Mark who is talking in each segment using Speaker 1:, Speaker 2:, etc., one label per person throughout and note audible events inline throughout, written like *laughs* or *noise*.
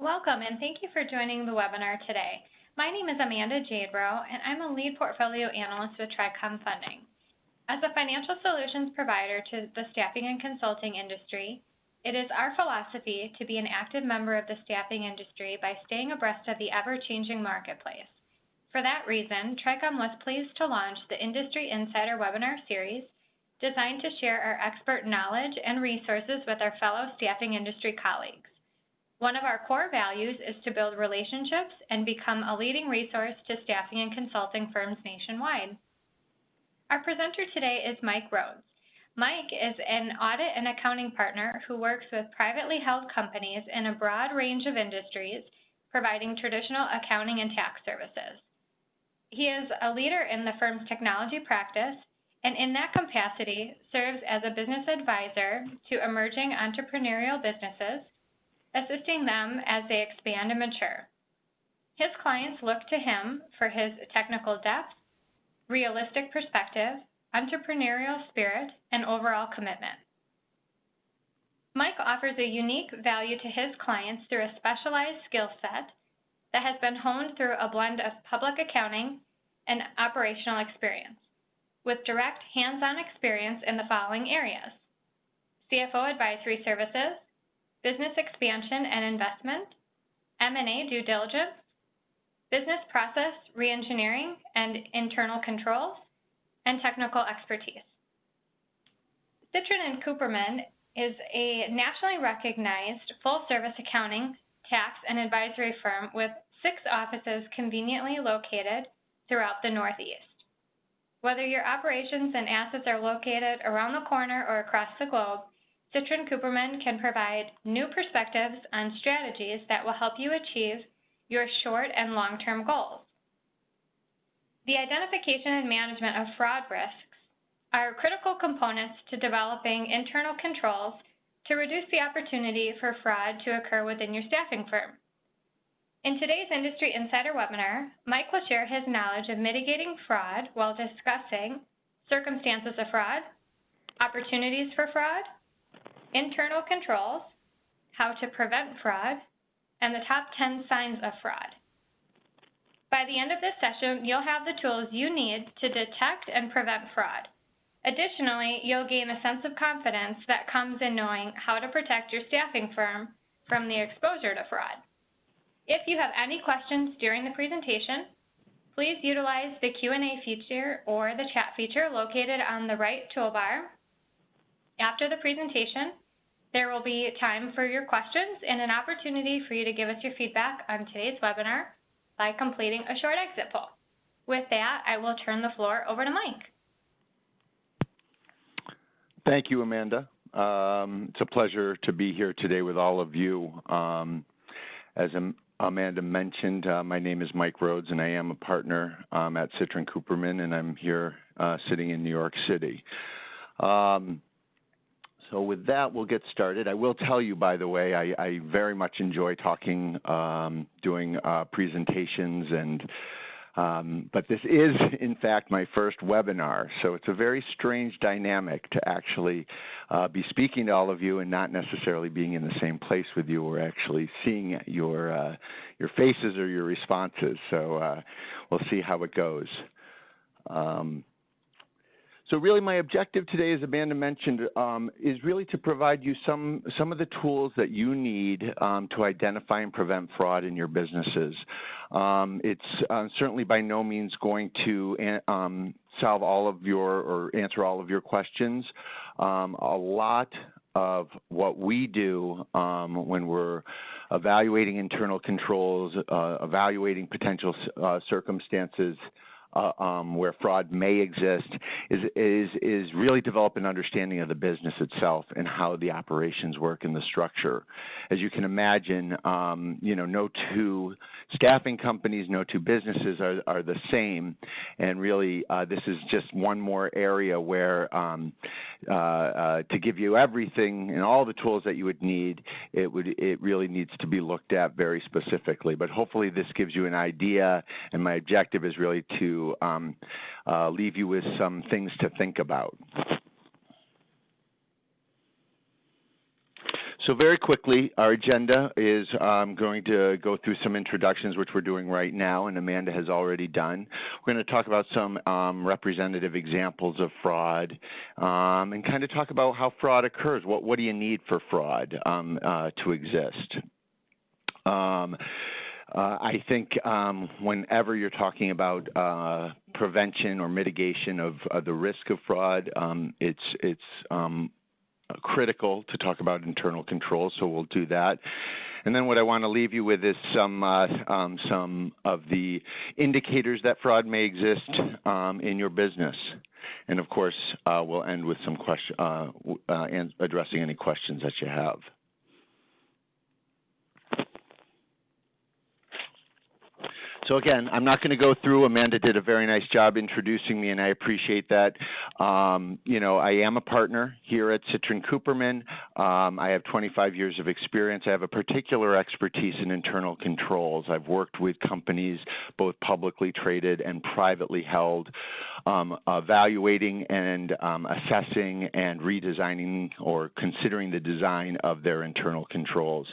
Speaker 1: Welcome, and thank you for joining the webinar today. My name is Amanda Jadebrow, and I'm a lead portfolio analyst with TRICOM Funding. As a financial solutions provider to the staffing and consulting industry, it is our philosophy to be an active member of the staffing industry by staying abreast of the ever-changing marketplace. For that reason, TRICOM was pleased to launch the Industry Insider webinar series designed to share our expert knowledge and resources with our fellow staffing industry colleagues. One of our core values is to build relationships and become a leading resource to staffing and consulting firms nationwide. Our presenter today is Mike Rhodes. Mike is an audit and accounting partner who works with privately held companies in a broad range of industries, providing traditional accounting and tax services. He is a leader in the firm's technology practice and in that capacity serves as a business advisor to emerging entrepreneurial businesses, assisting them as they expand and mature. His clients look to him for his technical depth, realistic perspective, entrepreneurial spirit, and overall commitment. Mike offers a unique value to his clients through a specialized skill set that has been honed through a blend of public accounting and operational experience with direct hands-on experience in the following areas. CFO advisory services, business expansion and investment, M&A due diligence, business process reengineering and internal controls, and technical expertise. Citrin and Cooperman is a nationally recognized full-service accounting, tax, and advisory firm with six offices conveniently located throughout the Northeast. Whether your operations and assets are located around the corner or across the globe, Citrin Cooperman can provide new perspectives on strategies that will help you achieve your short and long-term goals. The identification and management of fraud risks are critical components to developing internal controls to reduce the opportunity for fraud to occur within your staffing firm. In today's Industry Insider webinar, Mike will share his knowledge of mitigating fraud while discussing circumstances of fraud, opportunities for fraud, internal controls, how to prevent fraud, and the top 10 signs of fraud. By the end of this session, you'll have the tools you need to detect and prevent fraud. Additionally, you'll gain a sense of confidence that comes in knowing how to protect your staffing firm from the exposure to fraud. If you have any questions during the presentation, please utilize the Q&A feature or the chat feature located on the right toolbar. After the presentation, there will be time for your questions and an opportunity for you to give us your feedback on today's webinar by completing a short exit poll. With that, I will turn the floor over to Mike.
Speaker 2: Thank you, Amanda. Um, it's a pleasure to be here today with all of you. Um, as Amanda mentioned, uh, my name is Mike Rhodes, and I am a partner um, at Citrin Cooperman, and I'm here uh, sitting in New York City. Um, so with that, we'll get started. I will tell you, by the way, I, I very much enjoy talking, um, doing uh, presentations and um, but this is, in fact, my first webinar, so it's a very strange dynamic to actually uh, be speaking to all of you and not necessarily being in the same place with you or actually seeing your uh, your faces or your responses. So uh, we'll see how it goes. Um, so really my objective today, as Amanda mentioned, um, is really to provide you some, some of the tools that you need um, to identify and prevent fraud in your businesses. Um, it's uh, certainly by no means going to um, solve all of your or answer all of your questions. Um, a lot of what we do um, when we're evaluating internal controls, uh, evaluating potential uh, circumstances uh, um, where fraud may exist is, is, is really develop an understanding of the business itself and how the operations work in the structure. As you can imagine, um, you know, no two staffing companies, no two businesses are, are the same. And really, uh, this is just one more area where um, uh, uh, to give you everything and all the tools that you would need, it would it really needs to be looked at very specifically. But hopefully, this gives you an idea. And my objective is really to um, uh, leave you with some things to think about. So very quickly, our agenda is um, going to go through some introductions, which we're doing right now, and Amanda has already done. We're going to talk about some um, representative examples of fraud um, and kind of talk about how fraud occurs. What, what do you need for fraud um, uh, to exist? Uh, I think um, whenever you're talking about uh, prevention or mitigation of, of, the risk of fraud, um, it's it's um, critical to talk about internal controls, so we'll do that. And then what I want to leave you with is some uh, um, some of the indicators that fraud may exist um, in your business. And of course, uh, we'll end with some question, uh, uh addressing any questions that you have. So again, I'm not going to go through. Amanda did a very nice job introducing me, and I appreciate that. Um, you know, I am a partner here at Citrin Cooperman. Um, I have 25 years of experience. I have a particular expertise in internal controls. I've worked with companies, both publicly traded and privately held, um, evaluating and um, assessing and redesigning or considering the design of their internal controls.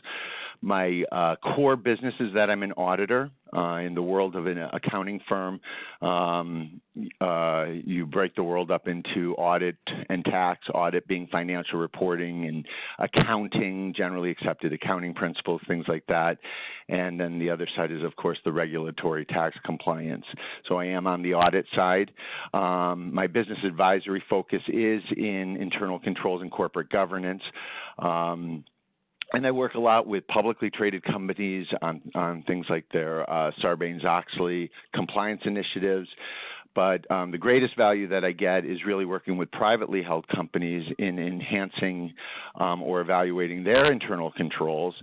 Speaker 2: My uh, core business is that I'm an auditor uh, in the world of an accounting firm. Um, uh, you break the world up into audit and tax, audit being financial reporting and accounting, generally accepted accounting principles, things like that. And then the other side is, of course, the regulatory tax compliance. So I am on the audit side. Um, my business advisory focus is in internal controls and corporate governance. Um, and I work a lot with publicly traded companies on, on things like their uh, Sarbanes-Oxley compliance initiatives. But um, the greatest value that I get is really working with privately held companies in enhancing um, or evaluating their internal controls.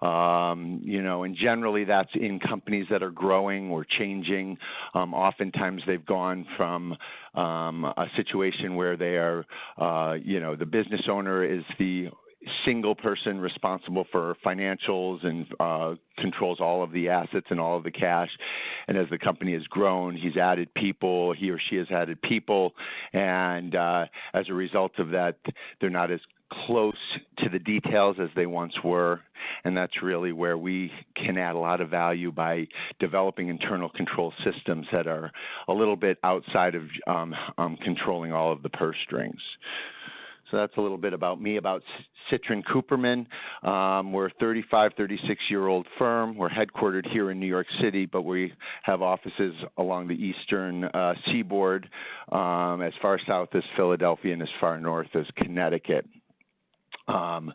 Speaker 2: Um, you know, and generally that's in companies that are growing or changing. Um, oftentimes they've gone from um, a situation where they are, uh, you know, the business owner is the single person responsible for financials and uh, controls all of the assets and all of the cash. And as the company has grown, he's added people, he or she has added people. And uh, as a result of that, they're not as close to the details as they once were. And that's really where we can add a lot of value by developing internal control systems that are a little bit outside of um, um, controlling all of the purse strings. So that's a little bit about me, about Citrin Cooperman. Um, we're a 35, 36 year old firm. We're headquartered here in New York City, but we have offices along the eastern uh, seaboard, um, as far south as Philadelphia and as far north as Connecticut. Um,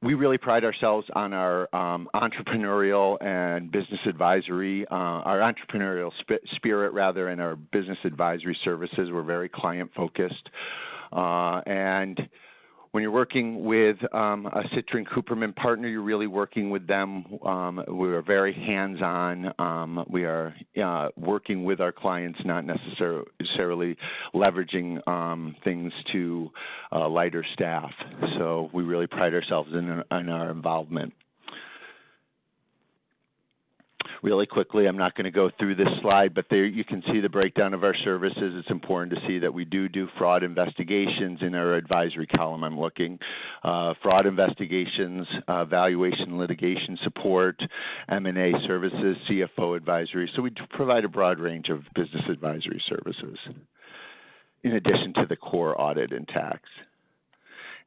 Speaker 2: we really pride ourselves on our um, entrepreneurial and business advisory, uh, our entrepreneurial sp- spirit rather, and our business advisory services. We're very client focused. Uh, and when you're working with um, a Citrin Cooperman partner, you're really working with them. Um, we are very hands-on. Um, we are uh, working with our clients, not necessarily leveraging um, things to uh, lighter staff. So we really pride ourselves in, in our involvement really quickly. I'm not going to go through this slide, but there you can see the breakdown of our services. It's important to see that we do do fraud investigations in our advisory column. I'm looking uh, fraud investigations, uh, valuation, litigation support, M&A services, CFO advisory. So we provide a broad range of business advisory services in addition to the core audit and tax.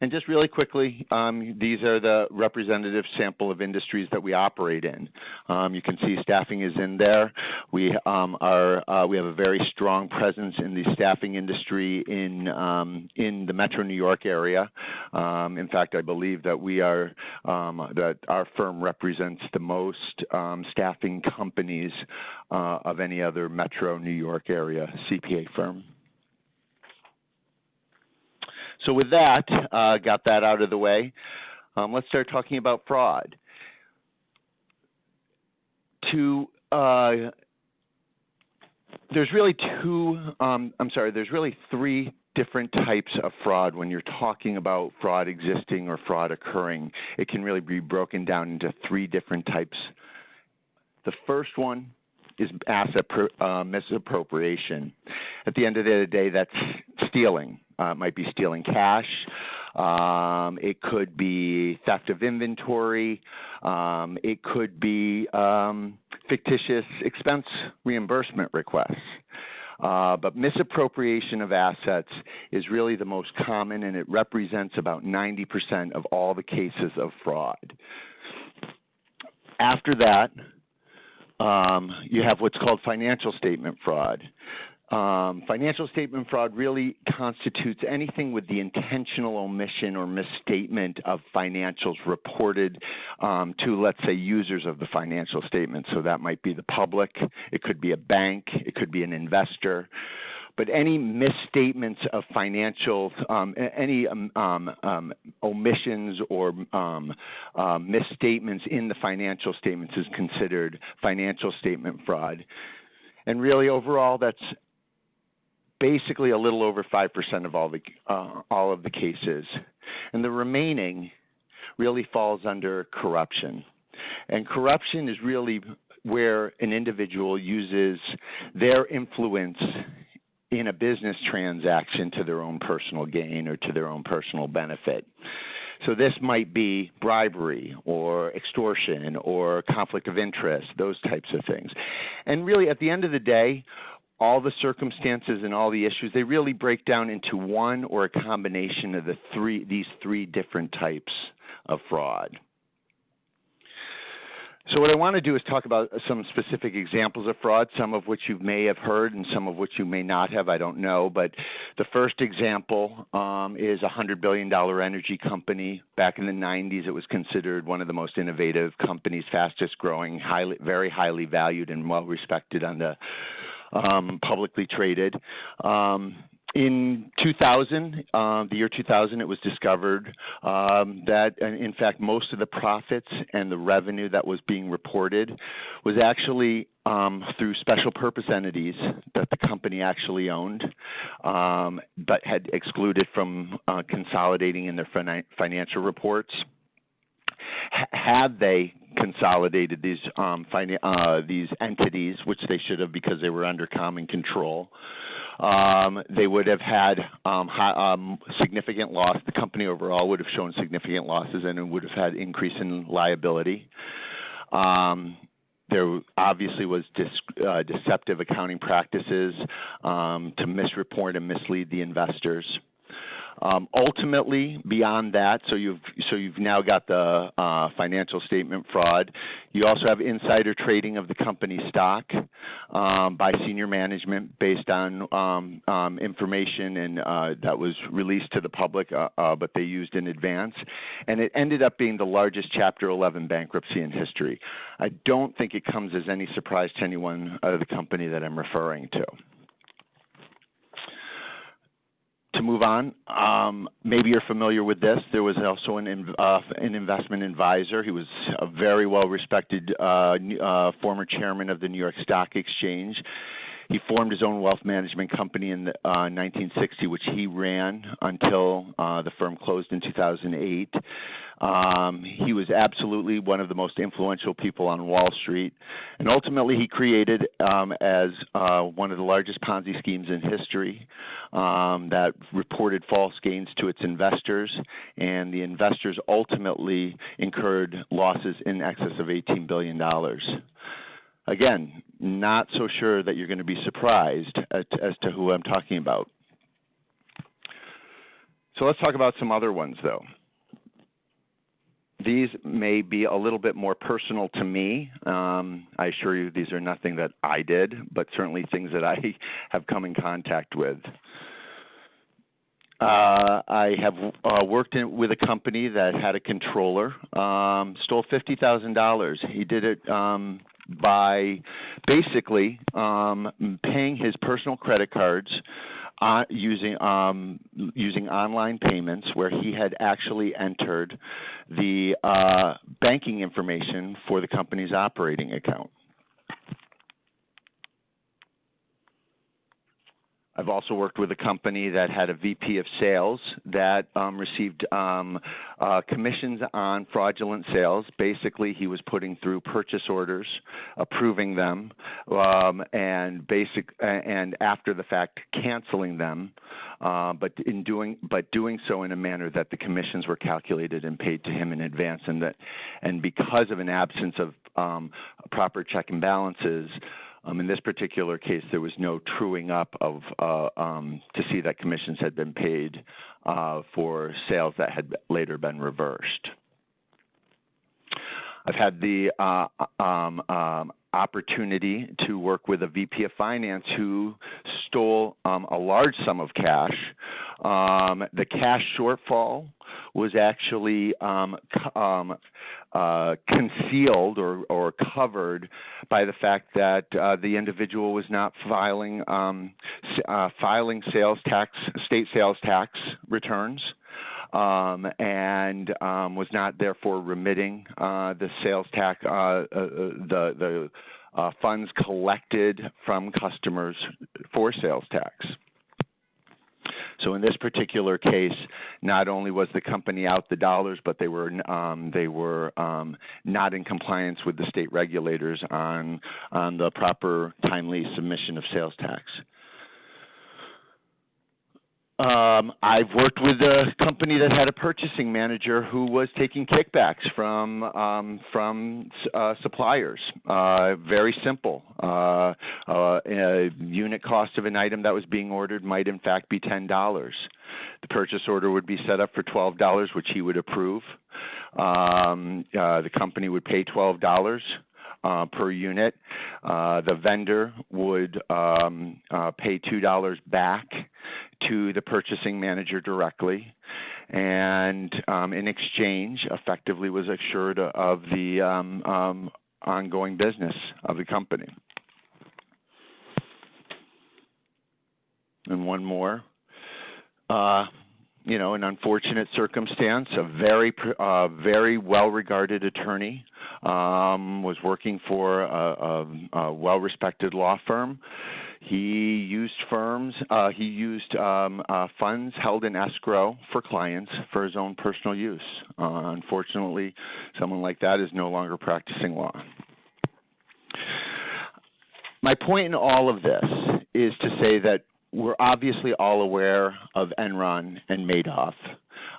Speaker 2: And just really quickly, um, these are the representative sample of industries that we operate in. Um, you can see staffing is in there. We um, are uh, we have a very strong presence in the staffing industry in um, in the Metro New York area. Um, in fact, I believe that we are um, that our firm represents the most staffing companies uh, of any other Metro New York area CPA firm. So with that, uh, got that out of the way, um, let's start talking about fraud. To uh, there's really two, um, I'm sorry, there's really three different types of fraud when you're talking about fraud existing or fraud occurring. It can really be broken down into three different types. The first one is asset uh, misappropriation. At the end of the day, that's stealing. Uh, might be stealing cash, Um, it could be theft of inventory. Um, it could be um, fictitious expense reimbursement requests. Uh, but misappropriation of assets is really the most common, and it represents about 90% of all the cases of fraud. After that, um, you have what's called financial statement fraud. Um, financial statement fraud really constitutes anything with the intentional omission or misstatement of financials reported um, to, let's say, users of the financial statement. So that might be the public, it could be a bank, it could be an investor. But any misstatements of financials, um, any um, um, um, omissions or uh, misstatements in the financial statements is considered financial statement fraud. And really, overall, that's basically a little over 5% of all the uh, all of the cases. And the remaining really falls under corruption. And corruption is really where an individual uses their influence in a business transaction to their own personal gain or to their own personal benefit. So this might be bribery or extortion or conflict of interest, those types of things. And really, at the end of the day, all the circumstances and all the issues they really break down into one or a combination of the three these three different types of fraud so what I want to do is talk about some specific examples of fraud, some of which you may have heard and some of which you may not have. I don't know. But the first example um, is a $100 billion energy company. Back in the 90s, it was considered one of the most innovative companies, fastest growing, highly, very highly valued and well respected on the um, publicly traded. Um, in 2000, uh, the year 2000, it was discovered um, that, in fact, most of the profits and the revenue that was being reported was actually um, through special purpose entities that the company actually owned, um, but had excluded from uh, consolidating in their financial reports. Had they consolidated these um, uh, these entities, which they should have because they were under common control. Um, they would have had um, high, um, significant loss. The company overall would have shown significant losses and it would have had increase in liability. Um, there obviously was uh, deceptive accounting practices um, to misreport and mislead the investors. Um, ultimately, beyond that, so you've so you've now got the uh, financial statement fraud. You also have insider trading of the company stock um, by senior management based on um, um information and uh, that was released to the public, uh, uh, but they used in advance, and it ended up being the largest Chapter 11 bankruptcy in history. I don't think it comes as any surprise to anyone of the company that I'm referring to to move on, um, maybe you're familiar with this. There was also an, uh, an investment advisor. He was a very well respected uh, uh, former chairman of the New York Stock Exchange. He formed his own wealth management company in the, 1960, uh, which he ran until uh, the firm closed in 2008. Um, he was absolutely one of the most influential people on Wall Street, and ultimately he created um, as uh, one of the largest Ponzi schemes in history um, that reported false gains to its investors, and the investors ultimately incurred losses in excess of 18 billion dollars. Again, not so sure that you're going to be surprised as to who I'm talking about. So let's talk about some other ones, though. These may be a little bit more personal to me. Um, I assure you, these are nothing that I did, but certainly things that I *laughs* have come in contact with. Uh, I have uh, worked in, with a company that had a controller um, stole fifty thousand dollars. He did it um, by basically um, paying his personal credit cards uh, using um, using online payments, where he had actually entered the uh, banking information for the company's operating account. I've also worked with a company that had a VP of sales that um, received um, uh, commissions on fraudulent sales. Basically, he was putting through purchase orders, approving them, um, and basic and after the fact canceling them uh, but in doing but doing so in a manner that the commissions were calculated and paid to him in advance, and that and because of an absence of um, proper check and balances. Um, in this particular case, there was no truing up of uh, um, to see that commissions had been paid uh, for sales that had later been reversed. I've had the uh, um, um, opportunity to work with a VP of finance who stole um, a large sum of cash. Um, the cash shortfall was actually um, um, uh, concealed or, or, covered by the fact that uh, the individual was not filing uh, filing sales tax state sales tax returns um, and um, was not therefore remitting uh, the sales tax, uh, uh, the the uh, funds collected from customers for sales tax. So in this particular case, not only was the company out the dollars, but they were um, they were um, not in compliance with the state regulators on on the proper timely submission of sales tax. Um, I've worked with a company that had a purchasing manager who was taking kickbacks from um, from uh, suppliers. Uh, very simple. Uh, uh, a unit cost of an item that was being ordered might in fact be ten dollars. The purchase order would be set up for twelve dollars, which he would approve. Um, uh, the company would pay twelve dollars. Uh, per unit. Uh, the vendor would um, uh, pay $2 back to the purchasing manager directly and um, in exchange effectively was assured of the um, um, ongoing business of the company. And one more. Uh, you know, an unfortunate circumstance. A very, uh, very well-regarded attorney um, was working for a, a, a well-respected law firm he used firms, uh, he used um, uh, funds held in escrow for clients for his own personal use. Uh, unfortunately, someone like that is no longer practicing law. My point in all of this is to say that we're obviously all aware of Enron and Madoff.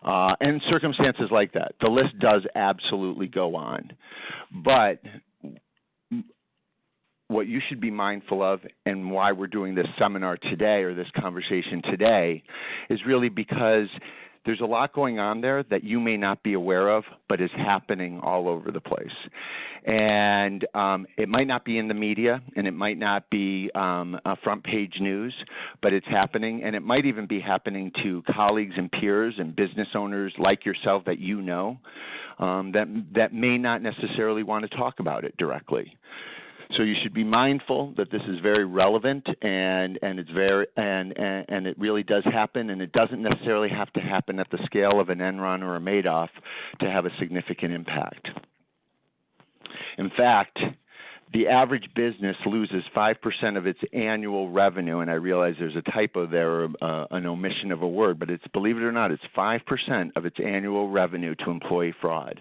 Speaker 2: Uh, and circumstances like that. The list does absolutely go on. But what you should be mindful of and why we're doing this seminar today or this conversation today is really because there's a lot going on there that you may not be aware of, but is happening all over the place. And um, it might not be in the media and it might not be um, front page news, but it's happening. And it might even be happening to colleagues and peers and business owners like yourself that you know um, that, that may not necessarily want to talk about it directly. So you should be mindful that this is very relevant and and it's very and, and and it really does happen and it doesn't necessarily have to happen at the scale of an Enron or a Madoff to have a significant impact. In fact, the average business loses 5% of its annual revenue, and I realize there's a typo there, uh, an omission of a word, but it's, believe it or not, it's 5% of its annual revenue to employee fraud.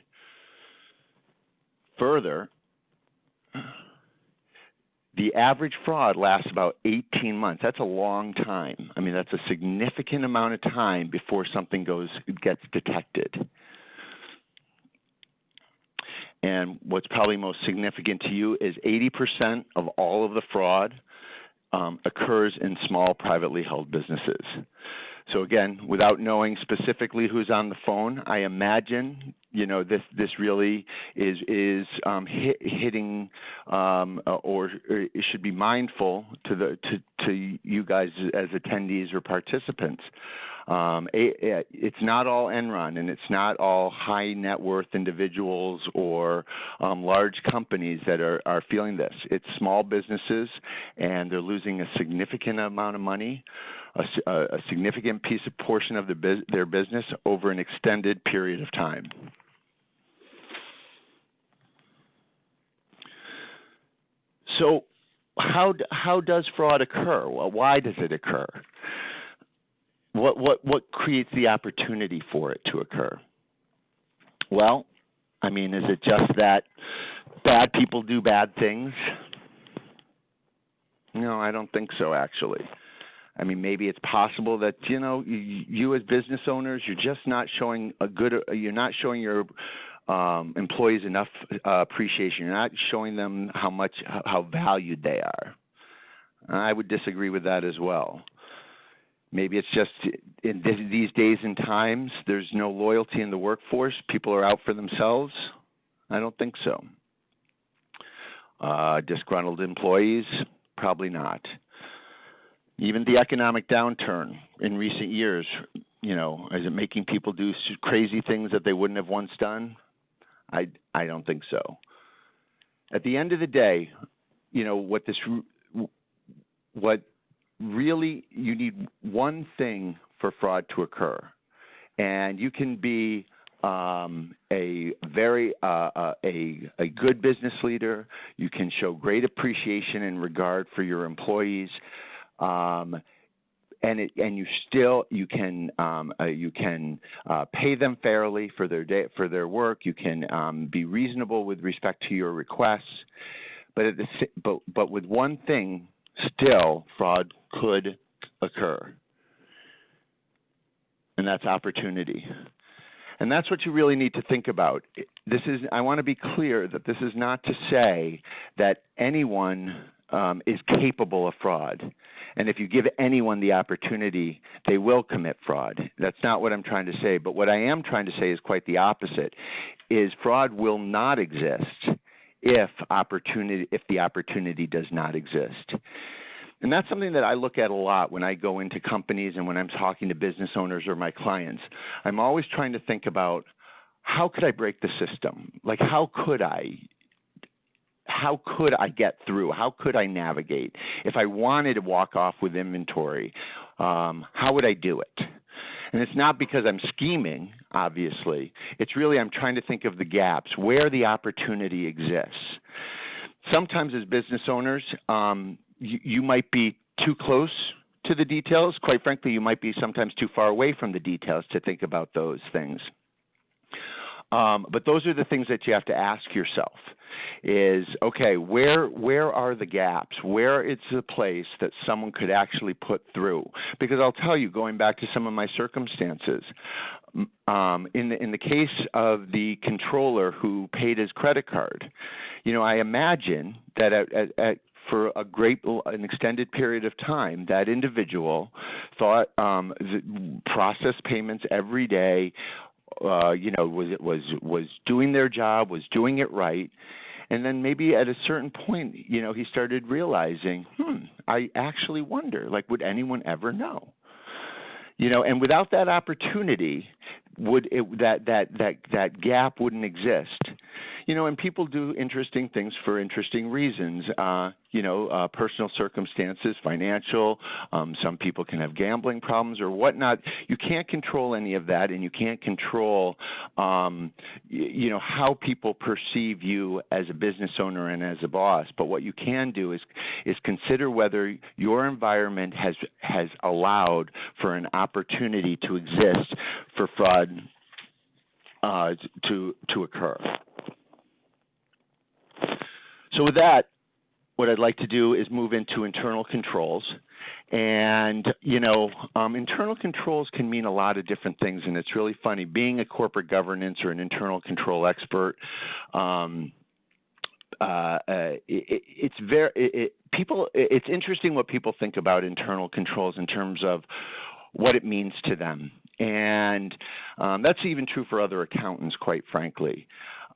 Speaker 2: Further, the average fraud lasts about 18 months. That's a long time. I mean, that's a significant amount of time before something goes gets detected. And what's probably most significant to you is 80% of all of the fraud um, occurs in small privately held businesses. So again, without knowing specifically who's on the phone, I imagine you know this this really is is um, hit, hitting um, or, or should be mindful to the to to you guys as attendees or participants. Um, it's not all Enron, and it's not all high net worth individuals or um, large companies that are, are feeling this. It's small businesses, and they're losing a significant amount of money a, a significant piece of portion of the, their business over an extended period of time. So, how how does fraud occur? Well, why does it occur? What what what creates the opportunity for it to occur? Well, I mean, is it just that bad people do bad things? No, I don't think so actually. I mean, maybe it's possible that you know you, you as business owners, you're just not showing a good, you're not showing your um, employees enough uh, appreciation. You're not showing them how much how valued they are. I would disagree with that as well. Maybe it's just in these days and times, there's no loyalty in the workforce. People are out for themselves. I don't think so. Uh, disgruntled employees, probably not. Even the economic downturn in recent years, you know, is it making people do crazy things that they wouldn't have once done? I I don't think so. At the end of the day, you know what this what really you need one thing for fraud to occur, and you can be um, a very uh, uh, a a good business leader. You can show great appreciation and regard for your employees. Um, and it, and you still you can um, uh, you can uh, pay them fairly for their day for their work. You can um, be reasonable with respect to your requests, but at the but but with one thing, still fraud could occur, and that's opportunity. And that's what you really need to think about. This is I want to be clear that this is not to say that anyone um, is capable of fraud. And if you give anyone the opportunity, they will commit fraud. That's not what I'm trying to say. But what I am trying to say is quite the opposite: is fraud will not exist if opportunity if the opportunity does not exist. And that's something that I look at a lot when I go into companies and when I'm talking to business owners or my clients. I'm always trying to think about how could I break the system? Like how could I how could I get through? How could I navigate? If I wanted to walk off with inventory, um, how would I do it? And it's not because I'm scheming, obviously. It's really I'm trying to think of the gaps, where the opportunity exists. Sometimes, as business owners, um, you, you might be too close to the details. Quite frankly, you might be sometimes too far away from the details to think about those things. Um, but those are the things that you have to ask yourself is okay where where are the gaps? Where it's a place that someone could actually put through? Because i'll tell you going back to some of my circumstances um, in the in the case of the controller who paid his credit card you know i imagine that at, at, at for a great an extended period of time that individual thought um processed payments every day uh, you know, was it was was doing their job, was doing it right, and then maybe at a certain point, you know, he started realizing, hmm, I actually wonder, like, would anyone ever know? You know, and without that opportunity, would it that that that that gap wouldn't exist? You know, and people do interesting things for interesting reasons. Uh, you know, uh, personal circumstances, financial. Um, some people can have gambling problems or whatnot. You can't control any of that, and you can't control, um, y- you know, how people perceive you as a business owner and as a boss. But what you can do is is consider whether your environment has has allowed for an opportunity to exist for fraud uh, to to occur. So with that, what I'd like to do is move into internal controls. And, you know, um, internal controls can mean a lot of different things, and it's really funny. Being a corporate governance or an internal control expert, um, uh, it, it's very it, people. It's interesting what people think about internal controls in terms of what it means to them, and um, that's even true for other accountants, quite frankly.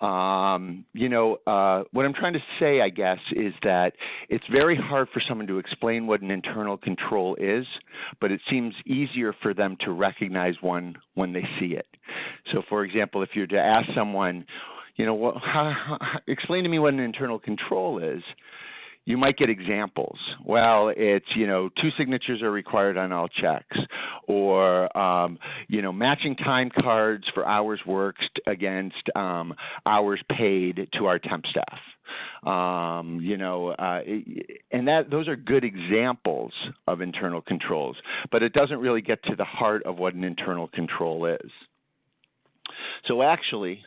Speaker 2: Um, you know, uh, what I'm trying to say, I guess, is that it's very hard for someone to explain what an internal control is, but it seems easier for them to recognize one when they see it. So, for example, if you're to ask someone, you know, what, how, how, explain to me what an internal control is, you might get examples. Well, it's you know two signatures are required on all checks, or um, you know matching time cards for hours worked against um, hours paid to our temp staff. Um, you know, uh, and that those are good examples of internal controls, but it doesn't really get to the heart of what an internal control is. So actually,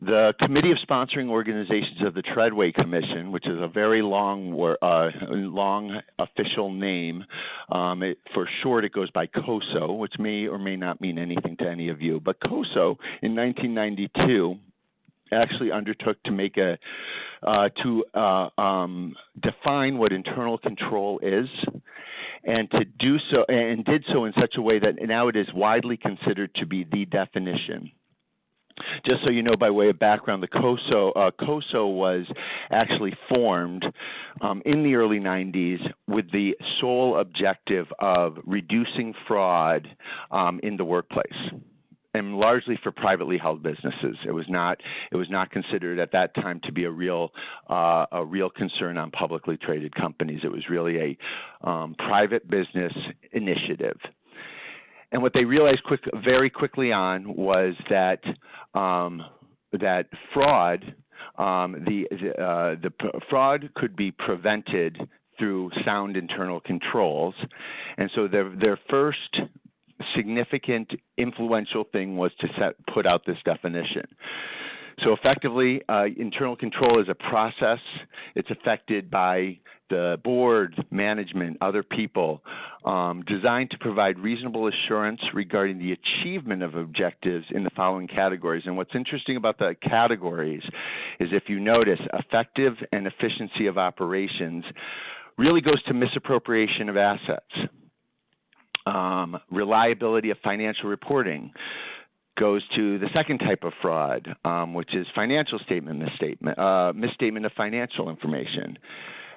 Speaker 2: the Committee of Sponsoring Organizations of the Treadway Commission, which is a very long, uh, long official name. Um, it, for short, it goes by COSO, which may or may not mean anything to any of you. But COSO in 1992 actually undertook to make a uh, to uh, um, define what internal control is and to do so and did so in such a way that now it is widely considered to be the definition just so you know, by way of background, the COSO, uh, COSO was actually formed um, in the early 90s with the sole objective of reducing fraud um, in the workplace and largely for privately held businesses. It was not it was not considered at that time to be a real uh, a real concern on publicly traded companies. It was really a um, private business initiative. And what they realized quick, very quickly on was that um, that fraud, um, the uh, the fraud could be prevented through sound internal controls, and so their their first significant influential thing was to set, put out this definition. So effectively, uh, internal control is a process. It's affected by the board, management, other people, um, designed to provide reasonable assurance regarding the achievement of objectives in the following categories. And what's interesting about the categories is if you notice, effective and efficiency of operations really goes to misappropriation of assets. Um, reliability of financial reporting goes to the second type of fraud, um, which is financial statement misstatement, uh, misstatement of financial information.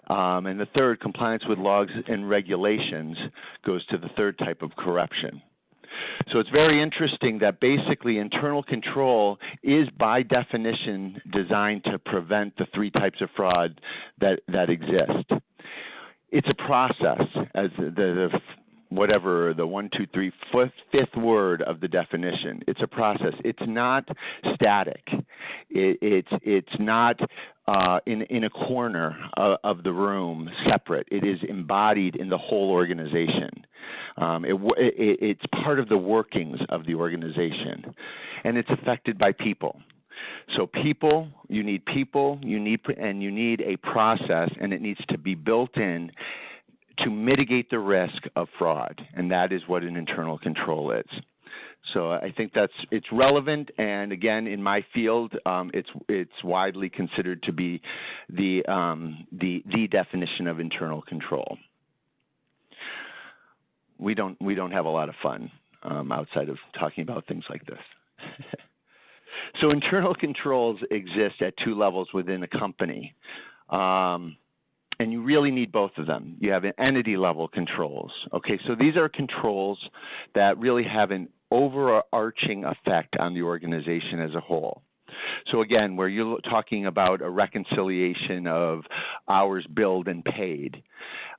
Speaker 2: Um, and the third, compliance with laws and regulations, goes to the third type of corruption. So it's very interesting that basically internal control is by definition designed to prevent the three types of fraud that, that exist. It's a process, as the, the whatever the one, two, three, fifth, fifth word of the definition. It's a process. It's not static. It, it's it's not uh, in in a corner of, of, the room separate. It is embodied in the whole organization. Um, it, it, it's part of the workings of the organization, and it's affected by people. So people, you need people, you need and you need a process, and it needs to be built in to mitigate the risk of fraud, and that is what an internal control is. So I think that's it's relevant, and again, in my field, um, it's it's widely considered to be the um, the the definition of internal control. We don't we don't have a lot of fun um, outside of talking about things like this. *laughs* so internal controls exist at two levels within a company. Um, and you really need both of them. You have entity level controls. Okay, so these are controls that really have an overarching effect on the organization as a whole. So again, where you're talking about a reconciliation of hours billed and paid,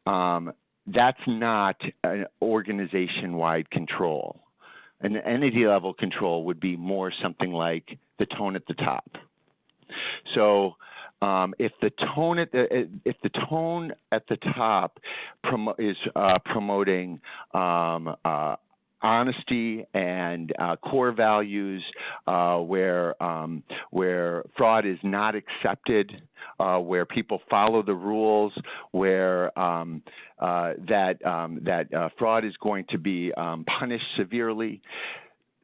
Speaker 2: um, that's not an organization-wide control. An entity level control would be more something like the tone at the top. So um, if the tone at the if the tone at the top promo is uh, promoting um, uh, honesty and uh, core values uh, where um, where fraud is not accepted, uh, where people follow the rules, where um, uh, that um, that uh, fraud is going to be um, punished severely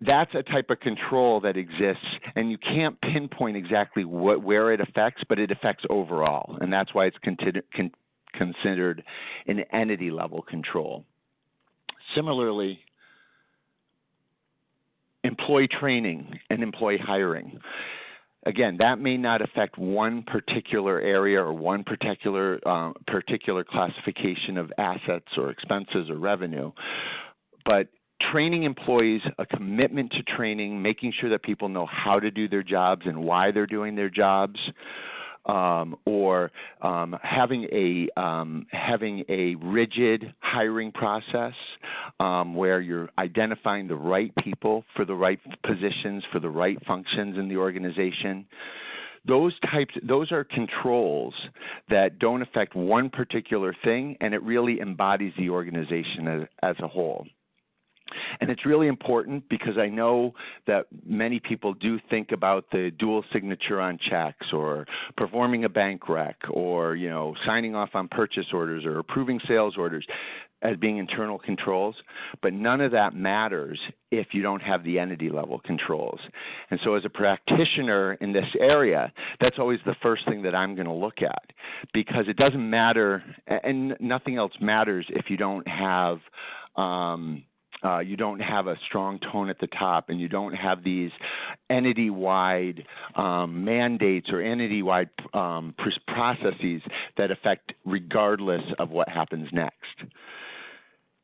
Speaker 2: that's a type of control that exists, and you can't pinpoint exactly what, where it affects, but it affects overall, and that's why it's considered, con, considered an entity level control. Similarly, employee training and employee hiring. Again, that may not affect one particular area or one particular uh, particular classification of assets or expenses or revenue, but training employees, a commitment to training, making sure that people know how to do their jobs and why they're doing their jobs, um, or um, having a um, having a rigid hiring process um, where you're identifying the right people for the right positions for the right functions in the organization. Those types, those are controls that don't affect one particular thing, and it really embodies the organization as, as a whole. And it's really important because I know that many people do think about the dual signature on checks or performing a bank rec or, you know, signing off on purchase orders or approving sales orders as being internal controls, but none of that matters if you don't have the entity level controls. And so as a practitioner in this area, that's always the first thing that I'm going to look at because it doesn't matter and nothing else matters if you don't have um, uh, you don't have a strong tone at the top and you don't have these entity-wide um, mandates or entity-wide um, processes that affect regardless of what happens next.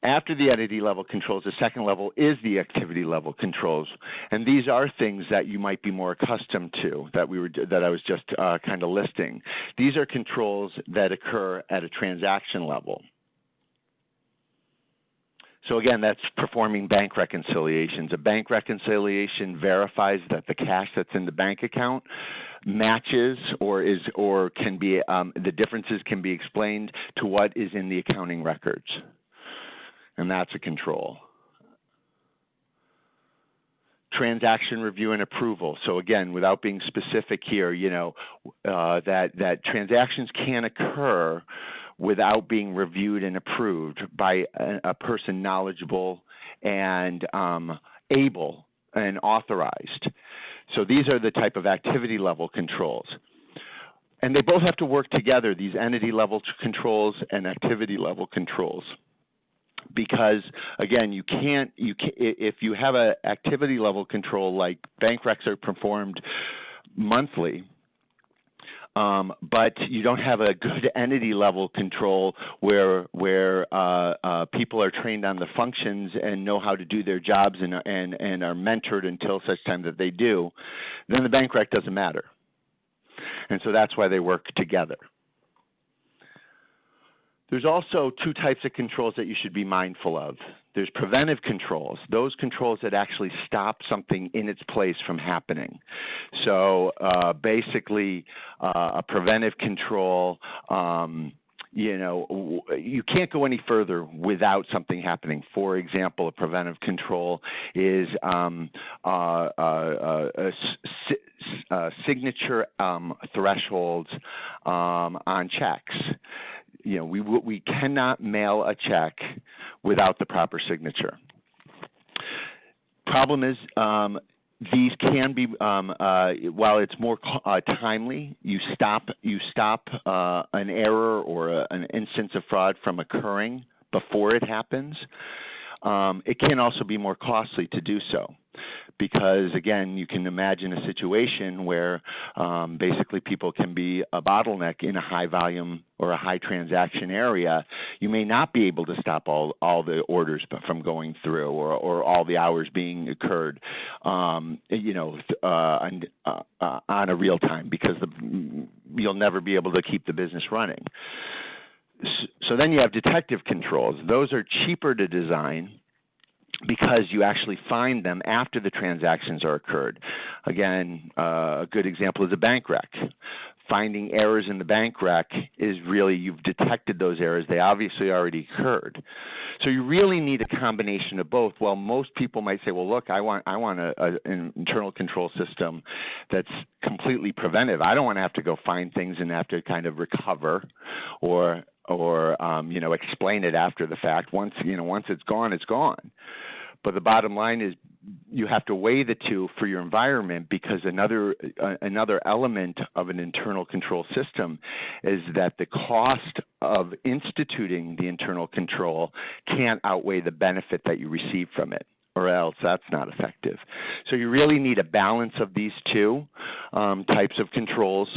Speaker 2: After the entity level controls, the second level is the activity level controls, and these are things that you might be more accustomed to that we were that I was just uh, kind of listing. These are controls that occur at a transaction level. So again, that's performing bank reconciliations. A bank reconciliation verifies that the cash that's in the bank account matches or is or can be um, the differences can be explained to what is in the accounting records, and that's a control. Transaction review and approval. So again, without being specific here, you know uh, that that transactions can occur without being reviewed and approved by a, a person knowledgeable and um, able and authorized. So these are the type of activity level controls. And they both have to work together, these entity level controls and activity level controls. Because again, you can't, you can, if you have an activity level control like bank recs are performed monthly, um, but you don't have a good *laughs* entity level control where where uh, uh, people are trained on the functions and know how to do their jobs and and and are mentored until such time that they do, then the bank rec doesn't matter. And so that's why they work together. There's also two types of controls that you should be mindful of. There's preventive controls, those controls that actually stop something in its place from happening. So uh, basically, uh, a preventive control. Um, you know, you can't go any further without something happening. For example, a preventive control is um, uh, uh, uh, uh signature um, thresholds um, on checks you know, we we cannot mail a check without the proper signature. Problem is, um, these can be um, uh, while it's more uh, timely, you stop you stop uh, an error or a, an instance of fraud from occurring before it happens. Um, it can also be more costly to do so because again, you can imagine a situation where um, basically people can be a bottleneck in a high volume or a high transaction area. You may not be able to stop all all the orders from going through or or all the hours being occurred, um, you know, uh, on, uh, uh, on a real time because the, you'll never be able to keep the business running. So then you have detective controls. Those are cheaper to design because you actually find them after the transactions are occurred. Again, uh, a good example is a bank rec. Finding errors in the bank rec is really you've detected those errors. They obviously already occurred. So you really need a combination of both. Well, most people might say, "Well, look, I want I want a, a, an internal control system that's completely preventive. I don't want to have to go find things and have to kind of recover, or or um, you know explain it after the fact. Once you know once it's gone, it's gone. But the bottom line is you have to weigh the two for your environment because another uh, another element of an internal control system is that the cost of instituting the internal control can't outweigh the benefit that you receive from it or else that's not effective. So you really need a balance of these two um, types of controls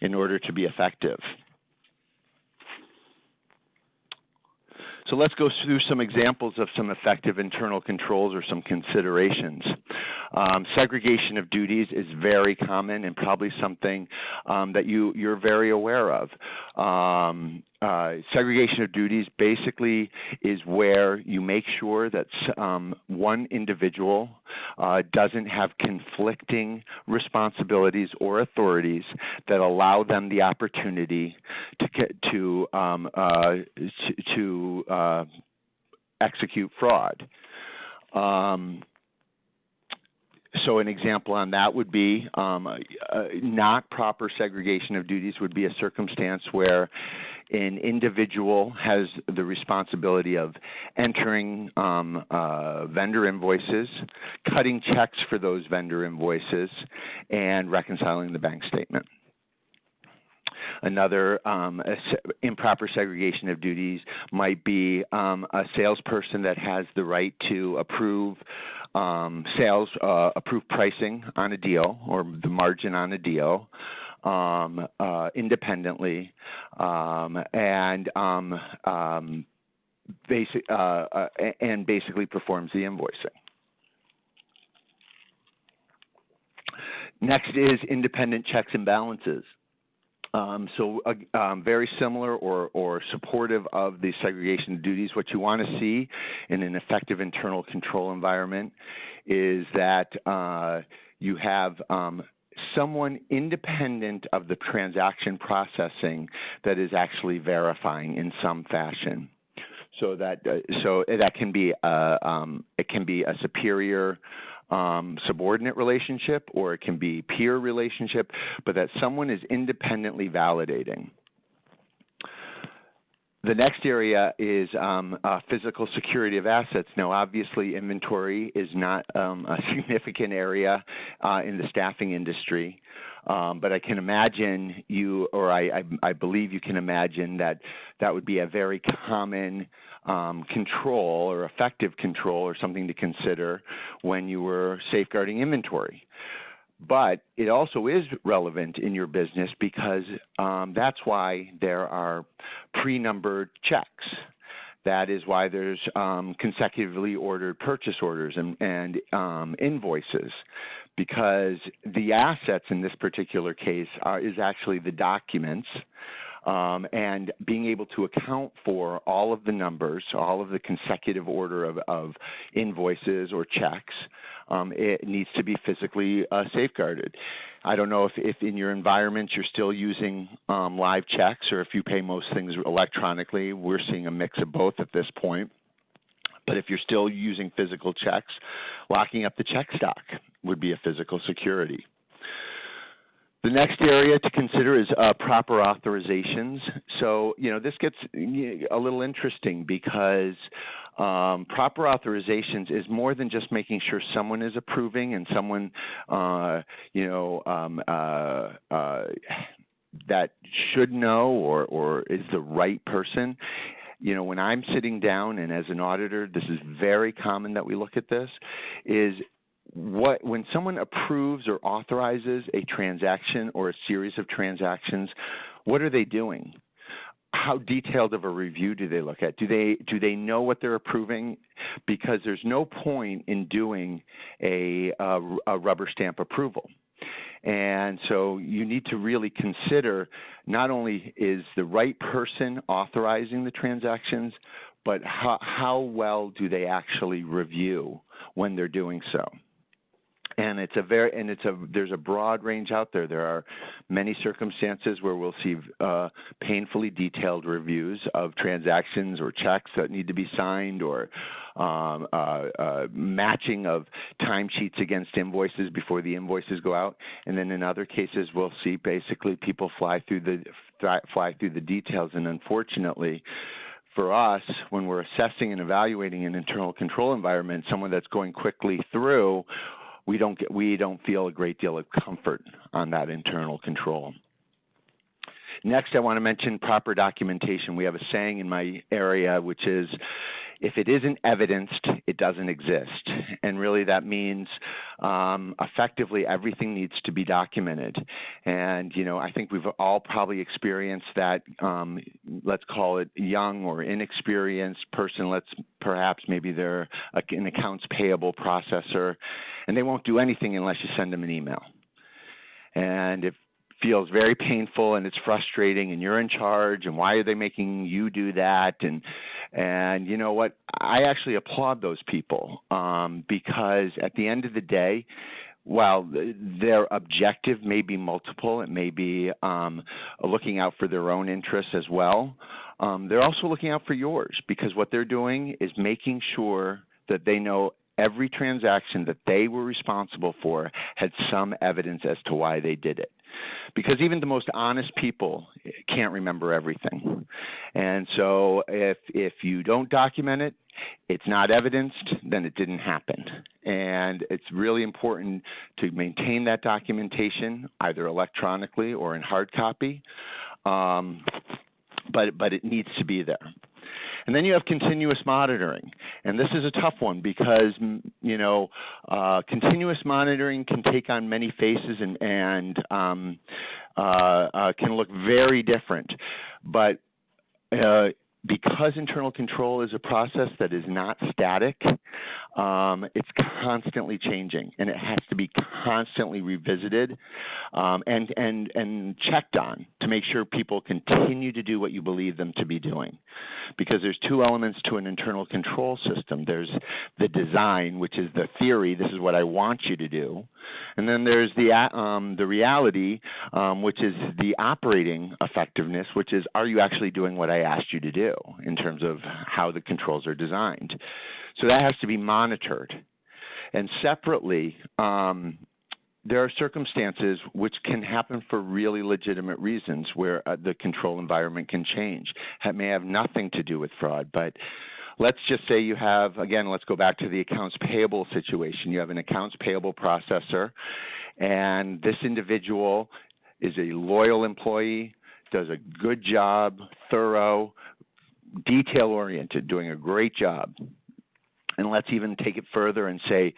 Speaker 2: in order to be effective. So let's go through some examples of some effective internal controls or some considerations. Um, segregation of duties is very common and probably something um, that you, you're very aware of. Um, uh, segregation of duties basically is where you make sure that um, one individual uh, doesn't have conflicting responsibilities or authorities that allow them the opportunity to to um, uh, to, to uh, execute fraud. Um, so an example on that would be um, uh, not proper segregation of duties would be a circumstance where an individual has the responsibility of entering um, uh, vendor invoices, cutting checks for those vendor invoices, and reconciling the bank statement. Another um, improper segregation of duties might be um, a salesperson that has the right to approve um, sales, uh, approve pricing on a deal or the margin on a deal um, uh, independently, um, and um, um, basic uh, uh, and basically performs the invoicing. Next is independent checks and balances. Um, so uh, um, very similar or, or, supportive of the segregation of duties. What you want to see in an effective internal control environment is that uh, you have um, someone independent of the transaction processing that is actually verifying in some fashion. So that uh, so that can be a, um, it can be a superior um, subordinate relationship or it can be peer relationship, but that someone is independently validating. The next area is um, uh, physical security of assets. Now, obviously, inventory is not um, a *laughs* significant area uh, in the staffing industry, um, but I can imagine you, or I, I, I, believe you can imagine that that would be a very common um, control or effective control or something to consider when you were safeguarding inventory. But it also is relevant in your business because um, that's why there are pre-numbered checks. That is why there's um, consecutively ordered purchase orders and, and um, invoices, because the assets in this particular case are, is actually the documents um, and being able to account for all of the numbers, all of the consecutive order of, of invoices or checks, um, it needs to be physically uh, safeguarded. I don't know if, if in your environment you're still using um, live checks or if you pay most things electronically. We're seeing a mix of both at this point. But if you're still using physical checks, locking up the check stock would be a physical security. The next area to consider is uh, proper authorizations. So, you know, this gets a little interesting because um, proper authorizations is more than just making sure someone is approving and someone, uh, you know, um, uh, uh that should know or, or is the right person you know when i'm sitting down and as an auditor this is very common that we look at this is what when someone approves or authorizes a transaction or a series of transactions, what are they doing? How detailed of a review do they look at? Do they do they know what they're approving? Because there's no point in doing a, a, a rubber stamp approval. And so you need to really consider not only is the right person authorizing the transactions, but how, how well do they actually review when they're doing so and it's a very and it's a there's a broad range out there. There are many circumstances where we'll see uh, painfully detailed reviews of transactions or checks that need to be signed or um, uh, uh, matching of timesheets against invoices before the invoices go out. And then in other cases, we'll see basically people fly through the fly through the details. And unfortunately, for us, when we're assessing and evaluating an internal control environment, someone that's going quickly through we don't get, we don't feel a great deal of comfort on that internal control. Next, I want to mention proper documentation. We have a saying in my area, which is, if it isn't evidenced, it doesn't exist. And really that means um, effectively everything needs to be documented. And, you know, I think we've all probably experienced that, um, let's call it young or inexperienced person, let's perhaps maybe they're an accounts payable processor, and they won't do anything unless you send them an email. And if feels very painful and it's frustrating and you're in charge and why are they making you do that and and you know what i actually applaud those people um, because at the end of the day while their objective may be multiple it may be um, looking out for their own interests as well um, they're also looking out for yours because what they're doing is making sure that they know every transaction that they were responsible for had some evidence as to why they did it. Because even the most honest people can't remember everything. And so if if you don't document it, it's not evidenced, then it didn't happen. And it's really important to maintain that documentation either electronically or in hard copy. Um, but but it needs to be there. And then you have continuous monitoring. And this is a tough one because, you know, uh, continuous monitoring can take on many faces and, and um, uh, uh, can look very different. But uh, because internal control is a process that is not static, um, it's constantly changing, and it has to be constantly revisited um, and and and checked on to make sure people continue to do what you believe them to be doing. Because there's two elements to an internal control system. There's the design, which is the theory. This is what I want you to do, and then there's the um, the reality, um, which is the operating effectiveness, which is are you actually doing what I asked you to do in terms of how the controls are designed. So that has to be monitored. And separately, um, there are circumstances which can happen for really legitimate reasons where uh, the control environment can change. That may have nothing to do with fraud, but let's just say you have, again, let's go back to the accounts payable situation. You have an accounts payable processor, and this individual is a loyal employee, does a good job, thorough, detail oriented, doing a great job. And let's even take it further and say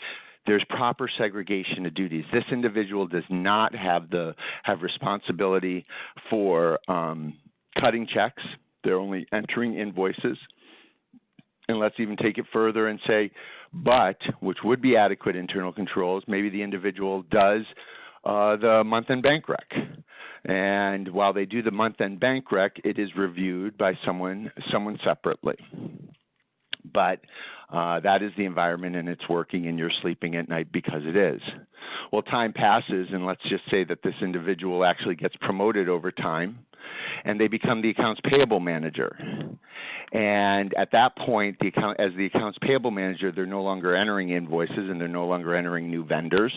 Speaker 2: there's proper segregation of duties. This individual does not have the have responsibility for um, cutting checks. They're only entering invoices. And let's even take it further and say, but which would be adequate internal controls. Maybe the individual does uh, the month-end bank rec. And while they do the month-end bank rec, it is reviewed by someone someone separately. But uh, that is the environment and it's working and you're sleeping at night because it is. Well, time passes and let's just say that this individual actually gets promoted over time and they become the accounts payable manager. And at that point, the account, as the accounts payable manager, they're no longer entering invoices and they're no longer entering new vendors.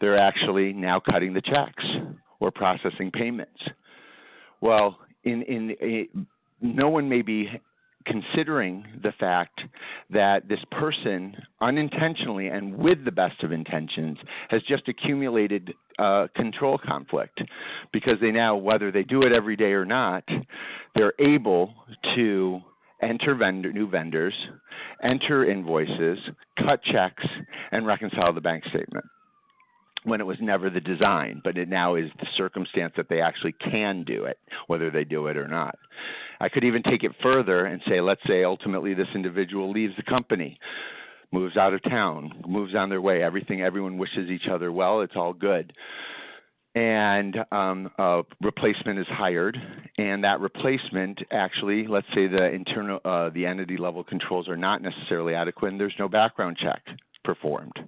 Speaker 2: They're actually now cutting the checks or processing payments. Well, in, in, in no one may be considering the fact that this person unintentionally and with the best of intentions has just accumulated uh, control conflict. Because they now, whether they do it every day or not, they're able to enter vendor, new vendors, enter invoices, cut checks, and reconcile the bank statement when it was never the design, but it now is the circumstance that they actually can do it, whether they do it or not. I could even take it further and say, let's say ultimately this individual leaves the company, moves out of town, moves on their way. Everything, everyone wishes each other well. It's all good. And um, a replacement is hired, and that replacement actually, let's say the internal, uh, the entity level controls are not necessarily adequate, and there's no background check performed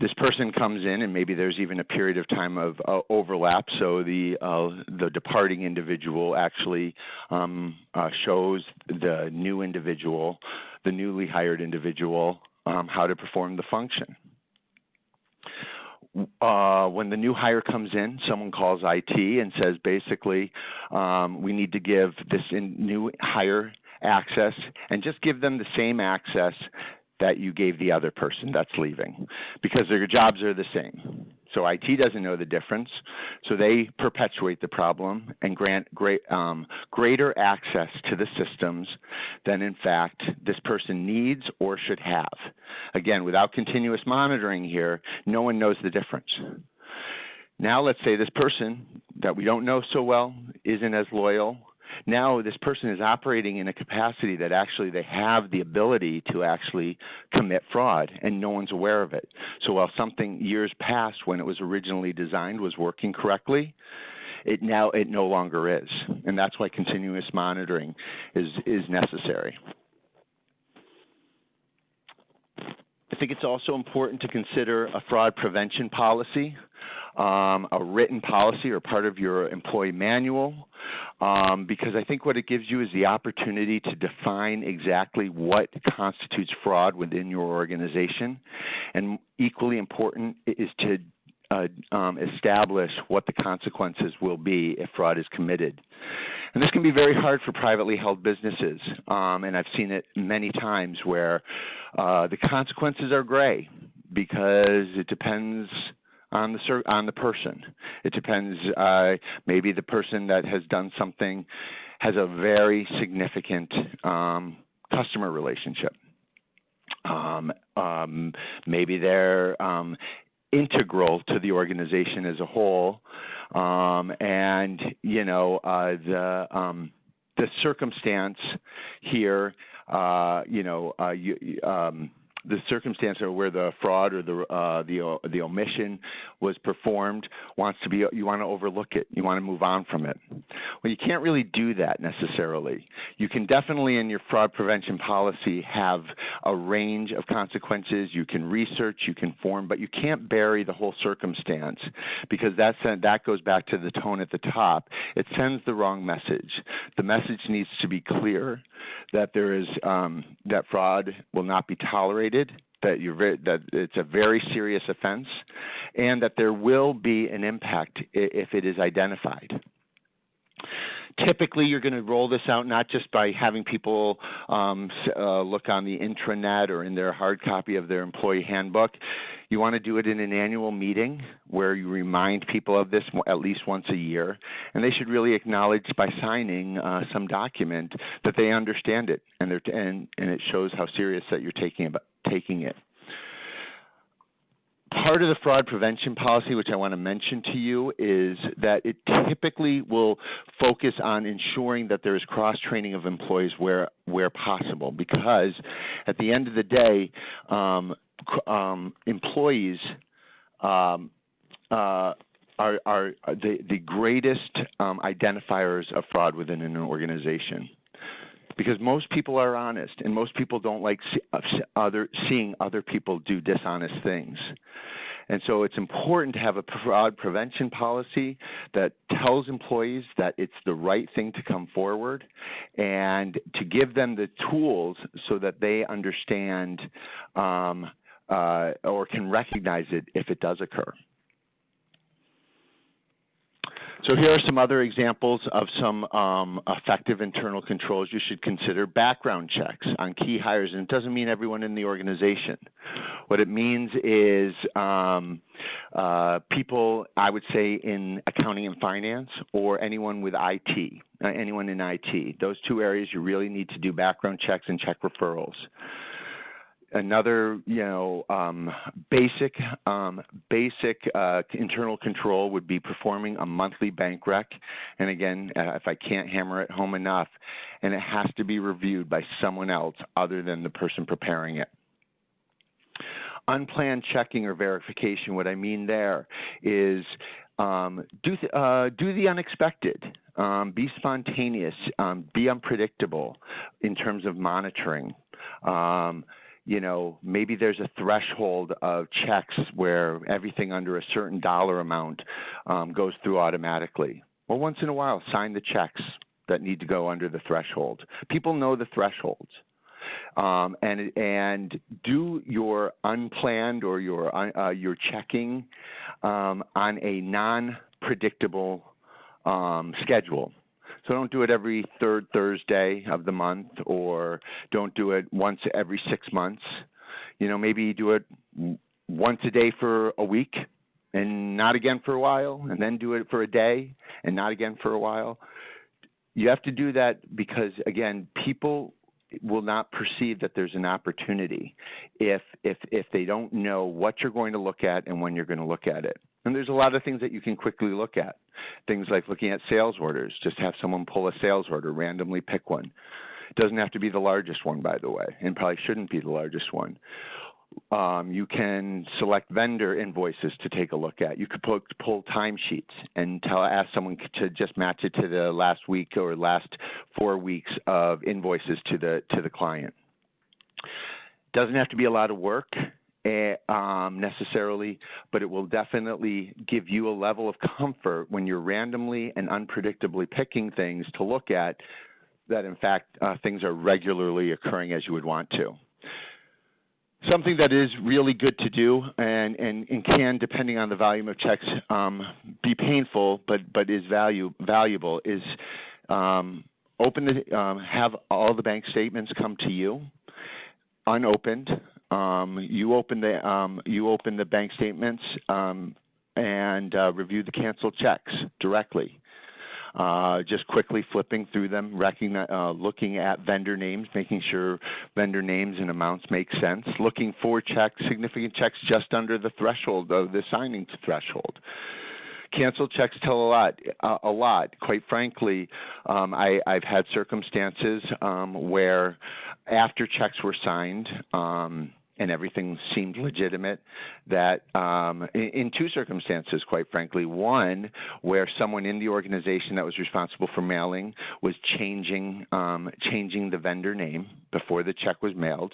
Speaker 2: this person comes in and maybe there's even a period of time of uh, overlap. So the uh, the departing individual actually um, uh, shows the new individual the newly hired individual um, how to perform the function. Uh, when the new hire comes in, someone calls IT and says basically, um, we need to give this new hire access and just give them the same access that you gave the other person that's leaving because their jobs are the same. So IT doesn't know the difference, so they perpetuate the problem and grant great, um, greater access to the systems than in fact this person needs or should have. Again, without continuous monitoring here, no one knows the difference. Now let's say this person that we don't know so well isn't as loyal now this person is operating in a capacity that actually they have the ability to actually commit fraud and no one's aware of it. So while something years past when it was originally designed was working correctly, it now it no longer is. And that's why continuous monitoring is is necessary. I think it's also important to consider a fraud prevention policy, um, a written policy or part of your employee manual, um, because I think what it gives you is the opportunity to define exactly what constitutes fraud within your organization. And equally important is to uh, um, establish what the consequences will be if fraud is committed. And this can be very hard for privately held businesses, um, and I've seen it many times where uh, the consequences are gray because it depends on the on the person. It depends. Uh, maybe the person that has done something has a very significant um, customer relationship. Um, um, maybe they're um, integral to the organization as a whole, um, and you know uh, the um, the circumstance here. Uh, you know, uh, you, um, the circumstance or where the fraud or the uh, the uh, the omission was performed wants to be you want to overlook it. You want to move on from it. Well you can't really do that necessarily. You can definitely in your fraud prevention policy have a range of consequences. You can research you can form but you can't bury the whole circumstance because that's that goes back to the tone at the top. It sends the wrong message. The message needs to be clear that there is um, that fraud will not be tolerated, that very, that it's a very serious offense, and that there will be an impact if it is identified. Typically, you're going to roll this out not just by having people um, uh, look on the intranet or in their hard copy of their employee handbook. You want to do it in an annual meeting where you remind people of this at least once a year, and they should really acknowledge by signing uh, some document that they understand it and, and, and it shows how serious that you're taking about taking it part of the fraud prevention policy, which I want to mention to you, is that it typically will focus on ensuring that there is cross training of employees where where possible, because at the end of the day, um, um, employees um, uh, are, are, the, the greatest um, identifiers of fraud within an organization because most people are honest and most people don't like see, uh, other seeing other people do dishonest things. And so it's important to have a fraud prevention policy that tells employees that it's the right thing to come forward and to give them the tools so that they understand um, uh, or can recognize it if it does occur. So here are some other examples of some um, effective internal controls you should consider. Background checks on key hires, and it doesn't mean everyone in the organization. What it means is um, uh, people, I would say, in accounting and finance, or anyone with IT, uh, anyone in IT. Those two areas you really need to do background checks and check referrals another you know um, basic um, basic uh, internal control would be performing a monthly bank rec and again uh, if i can't hammer it home enough and it has to be reviewed by someone else other than the person preparing it unplanned checking or verification what i mean there is um, do, th- uh, do the unexpected. Um, be spontaneous. Um, be unpredictable in terms of monitoring. Um, you know, maybe there's a threshold of checks where everything under a certain dollar amount um, goes through automatically. Well, once in a while, sign the checks that need to go under the threshold. People know the thresholds. Um, and and do your unplanned or your uh, your checking um, on a non-predictable um, schedule. So don't do it every third Thursday of the month or don't do it once every six months. You know, maybe do it once a day for a week and not again for a while, and then do it for a day and not again for a while. You have to do that because, again, people will not perceive that there's an opportunity if if if they don't know what you're going to look at and when you're going to look at it. And there's a lot of things that you can quickly look at. Things like looking at sales orders, just have someone pull a sales order, randomly pick one. It doesn't have to be the largest one, by the way, and probably shouldn't be the largest one. Um, you can select vendor invoices to take a look at. You could pull, pull timesheets and tell ask someone to just match it to the last week or last four weeks of invoices to the to the client. Doesn't have to be a lot of work um, necessarily, but it will definitely give you a level of comfort when you're randomly and unpredictably picking things to look at that, in fact, uh, things are regularly occurring as you would want to something that is really good to do and, and, and can, depending on the volume of checks, um, be painful, but but is value valuable is um, open the um, have all the bank statements come to you unopened. Um, you open the um, you open the bank statements um, and uh, review the canceled checks directly. Uh, just quickly flipping through them, uh, looking at vendor names, making sure vendor names and amounts make sense, looking for checks, significant checks just under the threshold of the signing threshold. Canceled checks tell a lot. Uh, a lot, quite frankly. Um, I, have had circumstances um, where, after checks were signed, um, and everything seemed legitimate. That um, in, in, two circumstances, quite frankly, one where someone in the organization that was responsible for mailing was changing um, changing the vendor name before the check was mailed.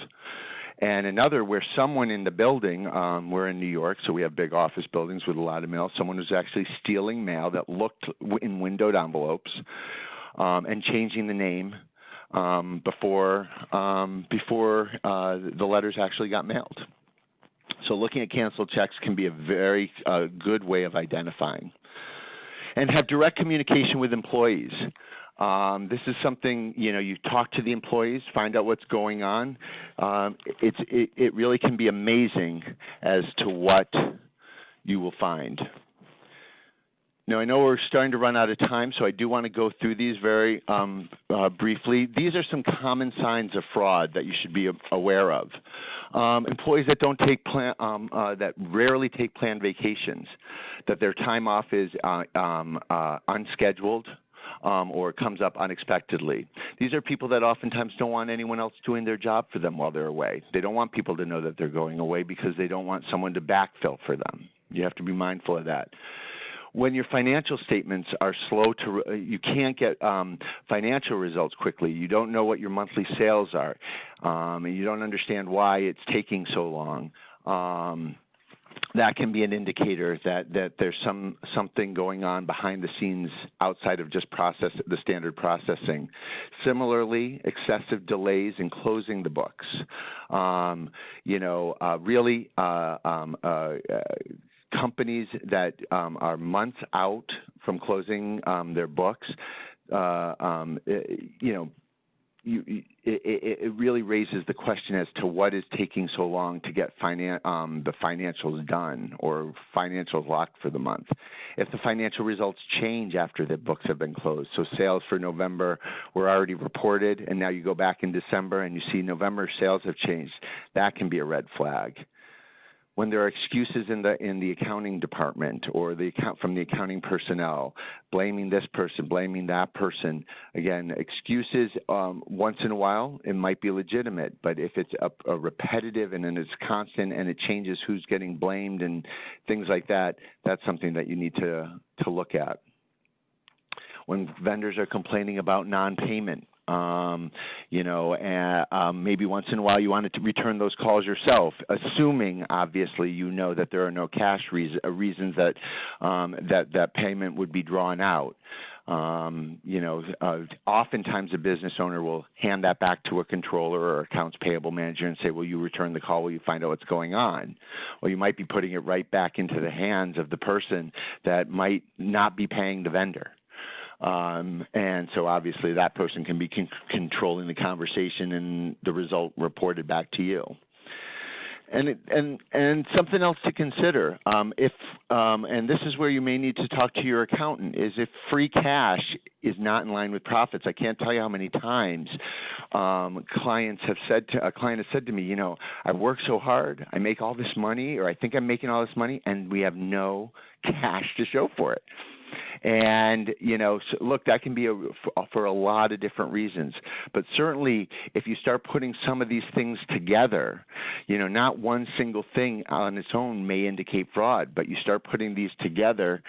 Speaker 2: And another where someone in the building, um, we're in New York, so we have big office buildings with a lot of mail. Someone was actually stealing mail that looked in windowed envelopes um, and changing the name um, before um, before uh, the letters actually got mailed. So looking at canceled checks can be a very uh, good way of identifying. And have direct communication with employees. Um, this is something you know you talk to the employees, find out what's going on. Um, it's it, it really can be amazing as to what you will find. Now, I know we're starting to run out of time, so I do want to go through these very um, uh, briefly. These are some common signs of fraud that you should be aware of. Um, employees that don't take plan, um, uh, that rarely take planned vacations, that their time off is uh, um, uh, unscheduled, um, or comes up unexpectedly. These are people that oftentimes don't want anyone else doing their job for them while they're away. They don't want people to know that they're going away because they don't want someone to backfill for them. You have to be mindful of that when your financial statements are slow to, uh, you can't get um, financial results quickly. You don't know what your monthly sales are, um, and you don't understand why it's taking so long. Um, that can be an indicator that that there's some something going on behind the scenes outside of just process the standard processing. Similarly, excessive delays in closing the books. Um, you know, uh, really uh, um, uh, uh companies that um, are months out from closing um, their books, uh, um, it, you know, you, it, it, really raises the question as to what is taking so long to get finan- um, the financials done or financials locked for the month. If the financial results change after the books have been closed, so sales for November were already reported, and now you go back in December and you see November sales have changed, that can be a red flag when there are excuses in the in the accounting department or the account from the accounting personnel blaming this person blaming that person. Again excuses um, once in a while it might be legitimate but if it's a, a repetitive and then it's constant and it changes who's getting blamed and things like that that's something that you need to to look at. When vendors are complaining about non-payment um, you know, and, um, maybe once in a while you wanted to return those calls yourself, assuming obviously you know that there are no cash reason, uh, reasons that um, that that payment would be drawn out. Um, you know, uh, oftentimes a business owner will hand that back to a controller or accounts payable manager and say, "Will you return the call? Will you find out what's going on?" Well, you might be putting it right back into the hands of the person that might not be paying the vendor. Um, and so obviously that person can be con- controlling the conversation and the result reported back to you. And it, and and something else to consider um, if um, and this is where you may need to talk to your accountant is if free cash is not in line with profits. I can't tell you how many times um, clients have said to a client has said to me, you know, I work so hard, I make all this money, or I think I'm making all this money, and we have no cash to show for it. And you know, so look, that can be a, for a lot of different reasons. But certainly, if you start putting some of these things together, you know, not one single thing on its own may indicate fraud, but you start putting these together,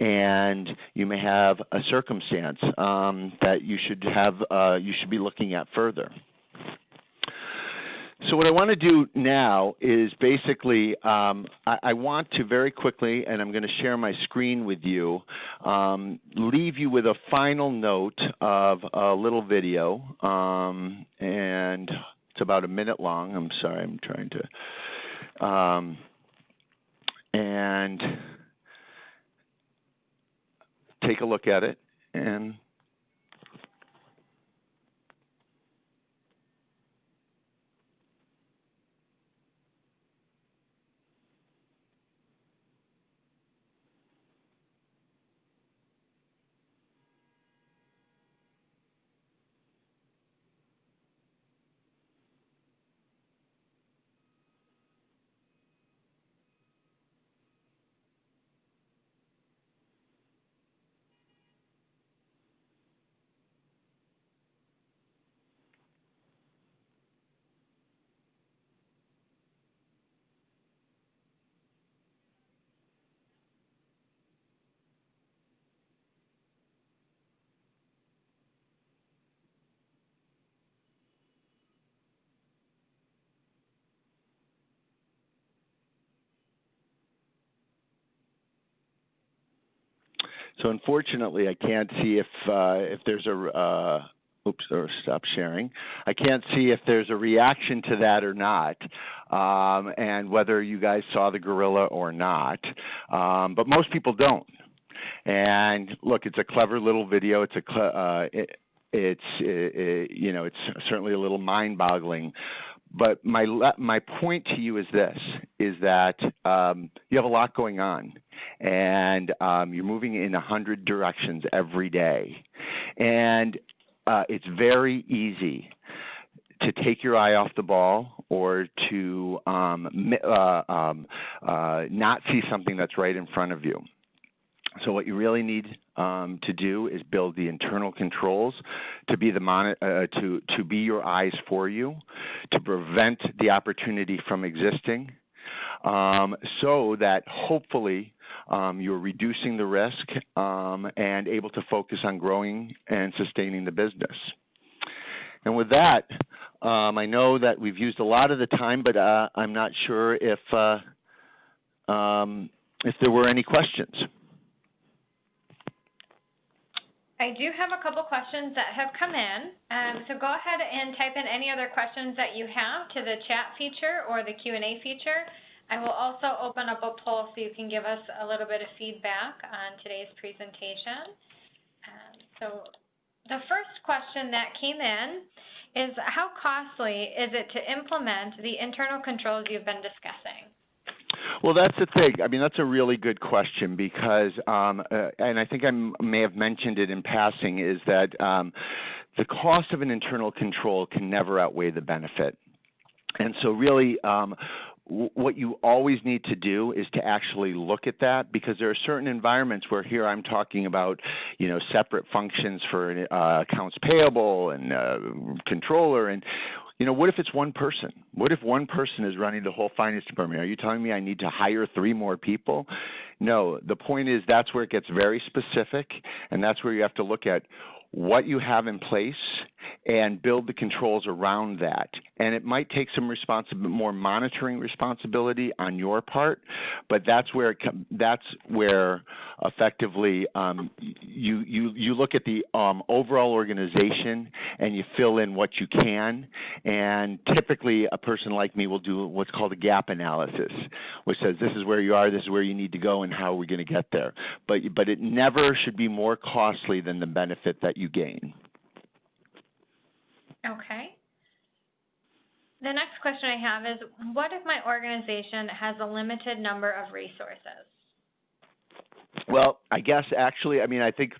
Speaker 2: and you may have a circumstance um, that you should have uh, you should be looking at further. So what I want to do now is basically, um, I, I, want to very quickly, and I'm going to share my screen with you, um, leave you with a final note of a little video, um, and it's about a minute long. I'm sorry, I'm trying to, um, and take a look at it and So unfortunately, I can't see if uh, if there's a uh, oops or stop sharing. I can't see if there's a reaction to that or not, um, and whether you guys saw the gorilla or not. Um, but most people don't. And look, it's a clever little video. It's a cl- uh, it, it's it, it, you know it's certainly a little mind-boggling but my my point to you is this: is that um, you have a lot going on, and um, you're moving in a hundred directions every day, and uh, it's very easy to take your eye off the ball or to um, uh, um, uh, not see something that's right in front of you. So what you really need um, to do is build the internal controls to be the uh, to to be your eyes for you, to prevent the opportunity from existing, um, so that hopefully um, you're reducing the risk um, and able to focus on growing and sustaining the business. And with that, um, I know that we've used a lot of the time, but uh, I'm not sure if uh, um, if there were any questions.
Speaker 1: I do have a couple questions that have come in. Um, so go ahead and type in any other questions that you have to the chat feature or the Q&A feature. I will also open up a poll so you can give us a little bit of feedback on today's presentation. Um, so the first question that came in is how costly is it to implement the internal controls you've been discussing?
Speaker 2: Well, that's the thing. I mean, that's a really good question because, um, uh, and I think I may have mentioned it in passing, is that um, the cost of an internal control can never outweigh the benefit. And so, really, um, what you always need to do is to actually look at that because there are certain environments where here I'm talking about, you know, separate functions for uh, accounts payable and uh, controller and you know, what if it's one person? What if one person is running the whole finance department? Are you telling me I need to hire three more people? No, the point is that's where it gets very specific, and that's where you have to look at what you have in place and build the controls around that. And it might take some responsibility, more monitoring responsibility on your part, but that's where it, that's where effectively um, you you you look at the um, overall organization and you fill in what you can. And typically, a person like me will do what's called a gap analysis, which says this is where you are, this is where you need to go, and how are we going to get there. But but it never should be more costly than the benefit that you gain.
Speaker 1: Okay. The next question I have is, what if my organization has a limited number of resources?
Speaker 2: Well, I guess actually, I mean, I think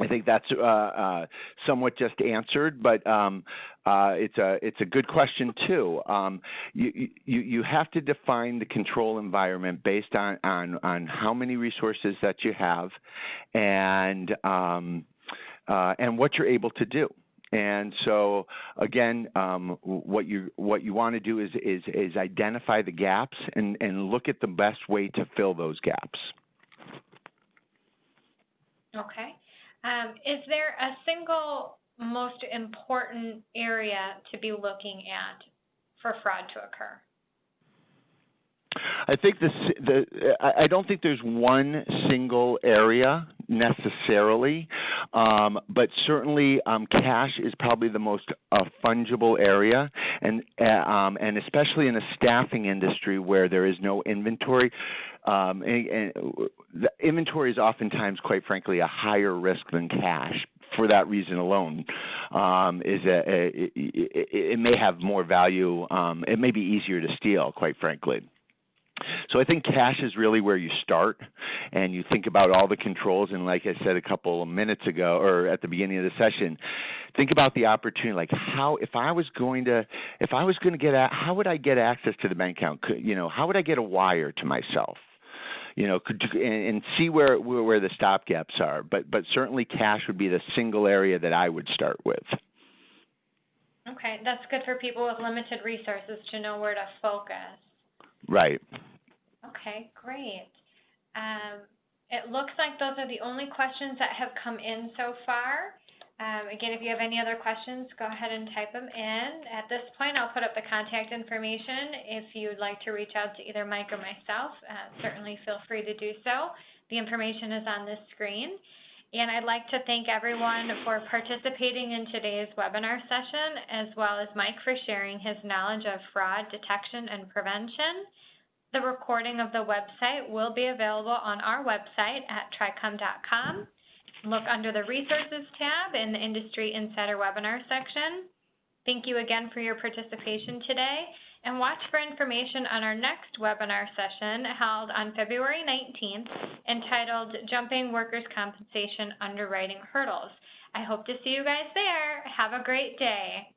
Speaker 2: I think that's uh, uh, somewhat just answered, but um, uh, it's a it's a good question too. Um, you, you you have to define the control environment based on on on how many resources that you have, and um, uh, and what you're able to do. And so again, um, what you what you want to do is is is identify the gaps and and look at the best way to fill those gaps.
Speaker 1: Okay. Um, is there a single most important area to be looking at for fraud to occur?
Speaker 2: I think the the I don't think there's one single area necessarily, um, but certainly um, cash is probably the most uh, fungible area, and uh, um, and especially in a staffing industry where there is no inventory. Um, and, and the inventory is oftentimes, quite frankly, a higher risk than cash for that reason alone um, is a, a it, it, it, may have more value. Um, it may be easier to steal, quite frankly. So I think cash is really where you start, and you think about all the controls. And like I said a couple of minutes ago, or at the beginning of the session, think about the opportunity. Like how, if I was going to, if I was going to get, a, how would I get access to the bank account? Could, you know, how would I get a wire to myself? You know, could and, see where, where where the stop gaps are. But but certainly cash would be the single area that I would start with.
Speaker 1: Okay, that's good for people with limited resources to know where to focus.
Speaker 2: Right.
Speaker 1: Okay, great. Um, it looks like those are the only questions that have come in so far. Um, again, if you have any other questions, go ahead and type them in. At this point, I'll put up the contact information. If you'd like to reach out to either Mike or myself, uh, certainly feel free to do so. The information is on this screen. And I'd like to thank everyone for participating in today's webinar session, as well as Mike for sharing his knowledge of fraud detection and prevention. The recording of the website will be available on our website at tricum.com. Look under the Resources tab in the Industry Insider Webinar section. Thank you again for your participation today, and watch for information on our next webinar session held on February 19th entitled Jumping Workers' Compensation Underwriting Hurdles. I hope to see you guys there. Have a great day.